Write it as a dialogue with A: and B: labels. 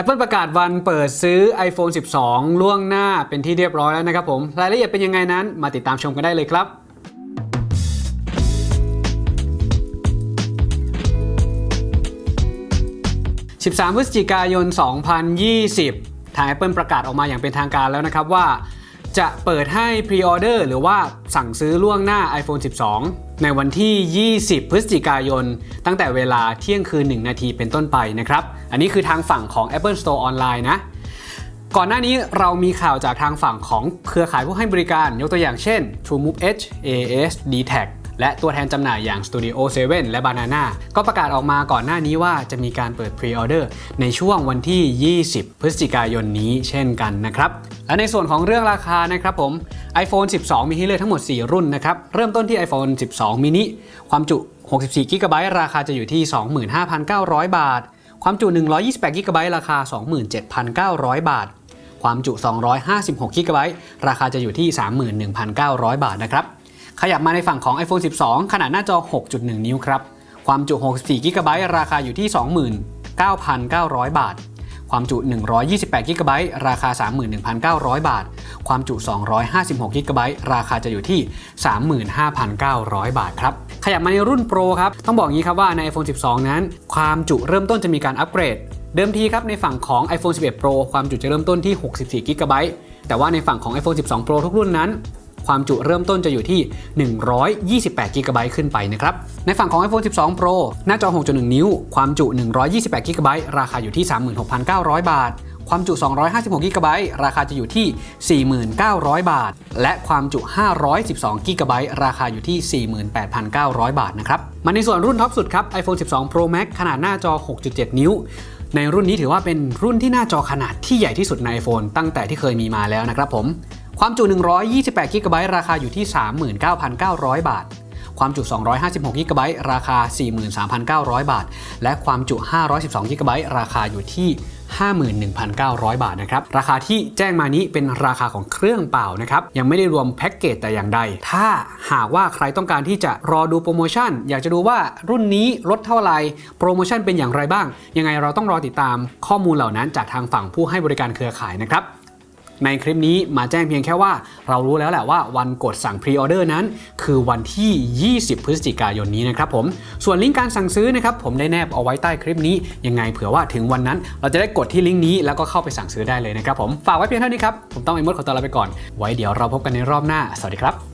A: Apple ประกาศวันเปิดซื้อ iPhone 12 ล่วงหน้าเป็นที่เรียบร้อยแล้วนะครับผม รายละเอียดเป็นยังไงนั้นมาติดตามชมกันได้เลยครับ13พฤศจิกายน 2020 ทาง Apple ประกาศออกมาอย่างเป็นทางการแล้วนะครับว่า จะเปิดให้พรีออเดอร์หรือว่าสั่งซื้อล่วงหน้า iPhone 12 ในวันที่ 20 พฤศจิกายน ตั้งแต่เวลาเที่ยงคืน 1 นาทีเป็นต้นไปนะครับ อันนี้คือทางฝั่งของ Apple Store ออนไลน์นะ ก่อนหน้านี้เรามีข่าวจากทางฝั่งของเครือข่ายผู้ให้บริการ ยกตัวอย่างเช่น TrueMove Edge AS d t a c และตัวแทนจำหน่ายอย่าง Studio 7 และ Banana ก็ประกาศออกมาก่อนหน้านี้ว่าจะมีการเปิด Pre-order ในช่วงวันที่ 20 พฤศจิกายนนี้เช่นกันนะครับ และในส่วนของเรื่องราคานะครับผม iPhone 12 มีให้เลือกทั้งหมด 4 รุ่นนะครับ เริ่มต้นที่ iPhone 12 mini ความจุ 64 g b ราคาจะอยู่ที่ 25,900 บาท ความจุ 128 g b ราคา 27,900 บาท ความจุ 256 g b ราคาจะอยู่ที่ 31,900 บาทนะครับ ขยับมาในฝั่งของ iPhone 12 ขนาดหน้าจอ 6.1 นิ้วครับ ความจุ 64 g b ราคาอยู่ที่ 29,900 บาท ความจุ 128 g b ราคา 31,900 บาท ความจุ 256 g b ราคาจะอยู่ที่ 35,900 บาทครับ ขยับมาในรุ่น Pro ครับ ต้องบอกงี้ครับว่าใน iPhone 12 นั้น ความจุเริ่มต้นจะมีการอัปเกรด เดิมทีครับในฝั่งของ iPhone 11 Pro ความจุจะเริ่มต้นที่ 64 g b แต่ว่าในฝั่งของ iPhone 12 Pro ทุกรุ่นนั้น ความจุเริ่มต้นจะอยู่ที่ 128 g b ขึ้นไปนะครับ ในฝั่งของ iPhone 12 Pro หน้าจอ 6.1 นิ้ว ความจุ 128 g b ราคาอยู่ที่ 36,900 บาท ความจุ 256 g b ราคาจะอยู่ที่ 4,900 บาท และความจุ 512 g b ราคาอยู่ที่ 48,900 บาทนะครับ มาในส่วนรุ่นท็อปสุดครับ iPhone 12 Pro Max ขนาดหน้าจอ 6.7 นิ้วในรุ่นนี้ถือว่าเป็นรุ่นที่หน้าจอขนาดที่ใหญ่ที่สุดใน iPhone ตั้งแต่ที่เคยมีมาแล้วนะครับผม ความจุ 128 g b ราคาอยู่ที่ 39,900 บาท ความจุ 256 g b ราคา 43,900 บาท และความจุ 512 g b ราคาอยู่ที่51,900 บาทนะครับ ราคาที่แจ้งมานี้เป็นราคาของเครื่องเปล่านะครับ ยังไม่ได้รวมแพ็กเกจแต่อย่างใด ถ้าหากว่าใครต้องการที่จะรอดูโปรโมชั่น อยากจะดูว่ารุ่นนี้ลดเท่าไหร่ โปรโมชั่นเป็นอย่างไรบ้าง ยังไงเราต้องรอติดตามข้อมูลเหล่านั้นจากทางฝั่งผู้ให้บริการเครือข่ายนะครับ ในคลิปนี้มาแจ้งเพียงแค่ว่าเรารู้แล้วแหละว่าวันกดสั่งพรีออเดอร์นั้น คือวันที่ 20 พฤศจิกายนนี้นะครับผมส่วนลิงก์การสั่งซื้อนะครับผมได้แนบเอาไว้ใต้คลิปนี้ยังไงเผื่อว่าถึงวันนั้น เราจะได้กดที่ลิงก์นี้แล้วก็เข้าไปสั่งซื้อได้เลยนะครับผมฝากไว้เพียงเท่านี้ครับผมต้องไอ้มดขอตัวลาไปก่อน ไว้เดี๋ยวเราพบกันในรอบหน้าสวัสดีครับ